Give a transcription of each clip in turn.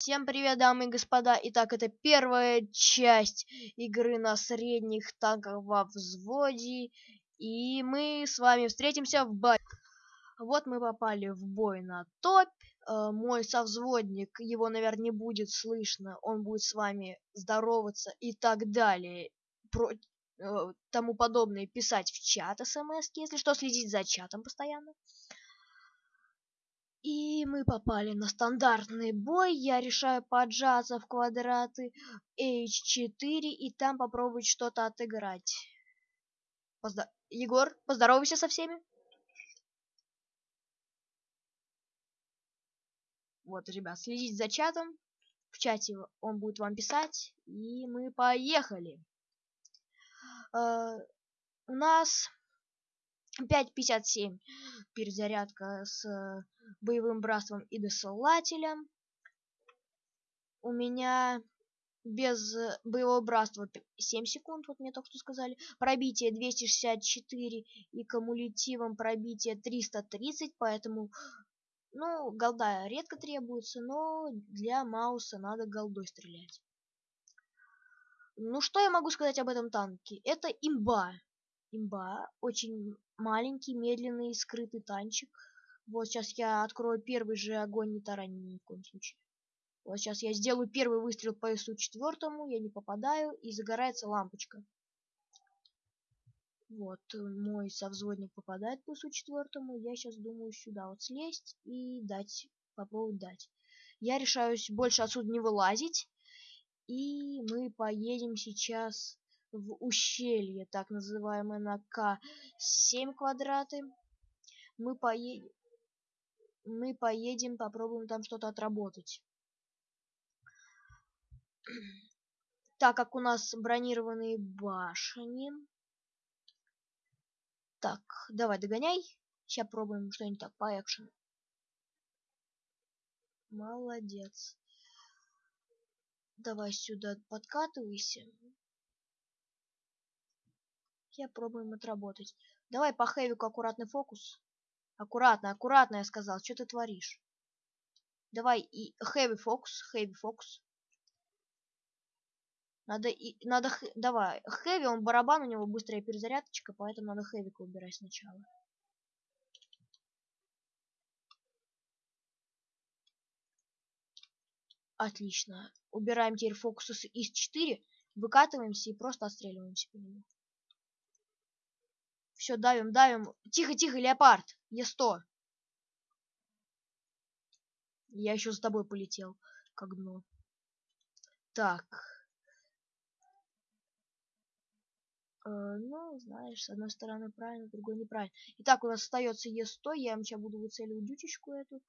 Всем привет, дамы и господа! Итак, это первая часть игры на средних танках во взводе. И мы с вами встретимся в бой. Вот мы попали в бой на топ. Э, мой совзводник, его, наверное, не будет слышно. Он будет с вами здороваться и так далее. Про... Э, тому подобное писать в чат смс, если что, следить за чатом постоянно. И мы попали на стандартный бой. Я решаю поджаться в квадраты H4 и там попробовать что-то отыграть. Поздо... Егор, поздоровайся со всеми. Вот, ребят, следите за чатом. В чате он будет вам писать. И мы поехали. Э, у нас 5.57 перезарядка с боевым братством и досылателем. У меня без боевого братства 7 секунд, вот мне только что сказали. Пробитие 264 и кумулятивом пробитие 330, поэтому, ну, голда редко требуется, но для Мауса надо голдой стрелять. Ну, что я могу сказать об этом танке? Это имба. Имба. Очень маленький, медленный, скрытый танчик. Вот сейчас я открою первый же огонь, не тараним ни в коем случае. Вот сейчас я сделаю первый выстрел по СУ четвертому, я не попадаю, и загорается лампочка. Вот, мой совзводник попадает по СУ четвертому, я сейчас думаю сюда вот слезть и дать, попробовать дать. Я решаюсь больше отсюда не вылазить, и мы поедем сейчас в ущелье, так называемое на К7 квадраты. Мы поедем мы поедем, попробуем там что-то отработать. Так как у нас бронированные башни. Так, давай догоняй. Сейчас пробуем что-нибудь так по экшену. Молодец. Давай сюда подкатывайся. Я пробуем отработать. Давай по хэвику аккуратный фокус. Аккуратно, аккуратно, я сказал. Что ты творишь? Давай и heavy focus, heavy focus. Надо и надо давай heavy, он барабан у него быстрая перезарядочка, поэтому надо heavy убирать сначала. Отлично. Убираем теперь фокус из 4, выкатываемся и просто отстреливаемся по нему. Все, давим, давим. Тихо, тихо, леопард. Е100. Я еще за тобой полетел, как дно. Так. Э, ну, знаешь, с одной стороны правильно, с другой неправильно. Итак, у нас остается Е100. Я им сейчас буду выцеливать дючечку эту.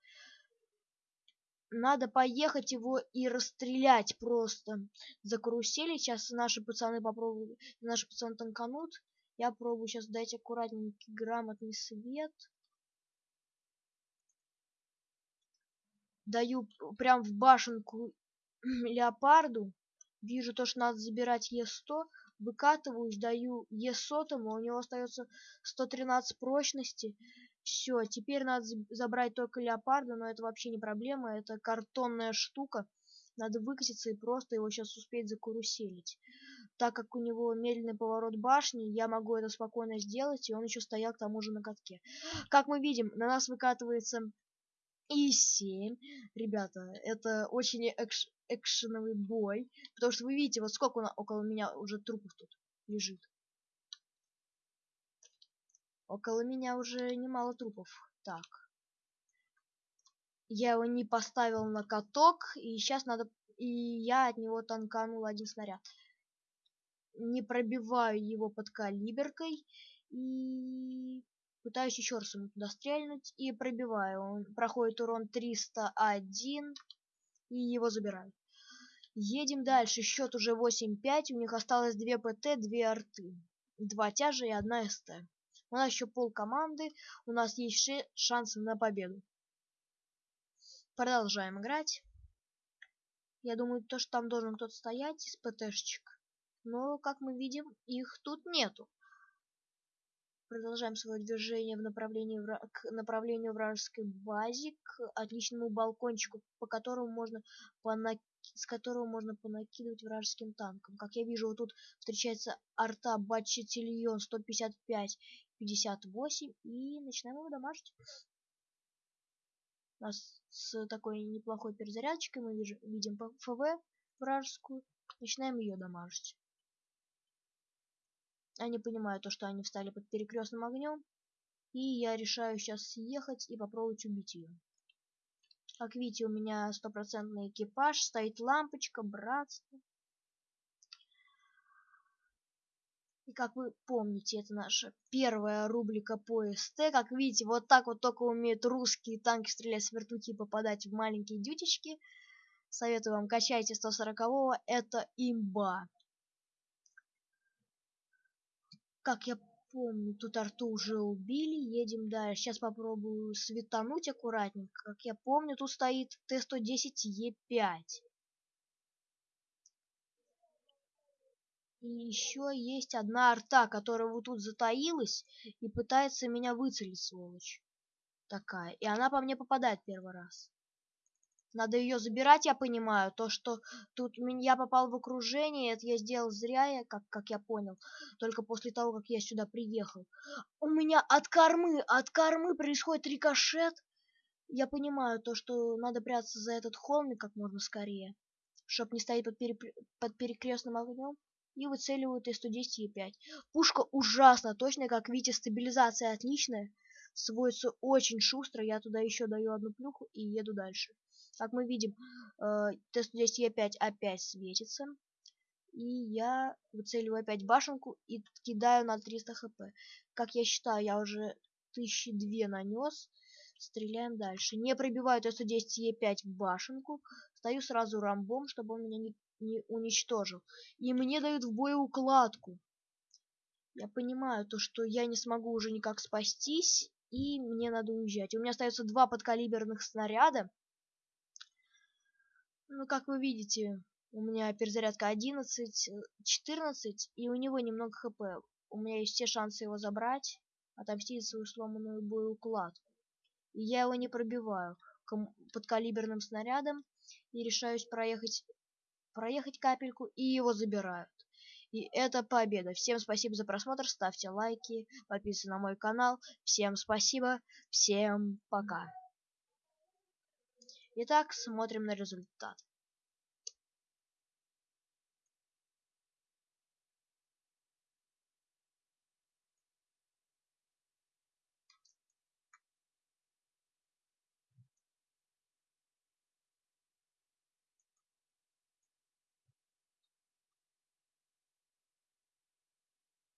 Надо поехать его и расстрелять просто. За карусели. Сейчас наши пацаны попробуют, наши пацаны танканут. Я пробую сейчас дать аккуратненький грамотный свет. Даю прям в башенку леопарду. Вижу то, что надо забирать Е100. Выкатываюсь, даю Е100, у него остается 113 прочности. Все, теперь надо забрать только леопарда, но это вообще не проблема, это картонная штука. Надо выкатиться и просто его сейчас успеть закаруселить так как у него медленный поворот башни, я могу это спокойно сделать, и он еще стоял к тому же на катке. Как мы видим, на нас выкатывается И7. Ребята, это очень экш экшеновый бой, потому что вы видите, вот сколько на около меня уже трупов тут лежит. Около меня уже немало трупов. Так. Я его не поставил на каток, и сейчас надо... И я от него танканул один снаряд не пробиваю его под калиберкой и пытаюсь еще раз ему туда стрельнуть и пробиваю. Он проходит урон 301 и его забираю. Едем дальше. Счет уже 8-5. У них осталось 2 ПТ, 2 арты. 2 тяжа и 1 СТ. У нас еще пол команды. У нас есть шансы на победу. Продолжаем играть. Я думаю, то, что там должен кто-то стоять из ПТшечек но, как мы видим, их тут нету. Продолжаем свое движение в направлении к направлению вражеской базе, к отличному балкончику, по которому можно понак... с которого можно понакидывать вражеским танкам. Как я вижу, вот тут встречается арта Батчетильон 155 58 и начинаем его дамажить. Нас с такой неплохой перезарядочкой мы видим ФВ вражескую, начинаем ее дамажить. Они понимают то, что они встали под перекрестным огнем. И я решаю сейчас съехать и попробовать убить ее. Как видите, у меня стопроцентный экипаж, стоит лампочка, братство. И как вы помните, это наша первая рубрика по СТ. Как видите, вот так вот только умеют русские танки стрелять с вертухи и попадать в маленькие дютечки. Советую вам, качайте 140-го, это имба. Как я помню, тут арту уже убили, едем дальше. Сейчас попробую светануть аккуратненько. Как я помню, тут стоит Т-110Е5. И еще есть одна арта, которая вот тут затаилась и пытается меня выцелить, сволочь. Такая. И она по мне попадает первый раз. Надо ее забирать, я понимаю. То, что тут я попал в окружение, это я сделал зря, я, как, как я понял. Только после того, как я сюда приехал. У меня от кормы, от кормы происходит рикошет. Я понимаю то, что надо прятаться за этот холмик как можно скорее. Чтоб не стоять под, пере... под перекрестным огнем. И выцеливают Т-110 Е5. Пушка ужасно точная, как видите, стабилизация отличная. Сводится очень шустро. Я туда еще даю одну плюху и еду дальше. Как мы видим, э, Т-110Е5 опять светится. И я выцеливаю опять башенку и кидаю на 300 хп. Как я считаю, я уже тысячи две нанес. Стреляем дальше. Не пробиваю Т-110Е5 в башенку. Стою сразу рамбом, чтобы он меня не, не уничтожил. И мне дают в боеукладку. Я понимаю то, что я не смогу уже никак спастись. И мне надо уезжать. У меня остается два подкалиберных снаряда. Ну, как вы видите, у меня перезарядка 11, 14, и у него немного хп. У меня есть все шансы его забрать, отомстить свою сломанную боеукладку. И я его не пробиваю подкалиберным снарядом и решаюсь проехать, проехать капельку, и его забирают. И это победа. Всем спасибо за просмотр, ставьте лайки, подписывайтесь на мой канал. Всем спасибо, всем пока. Итак, смотрим на результат.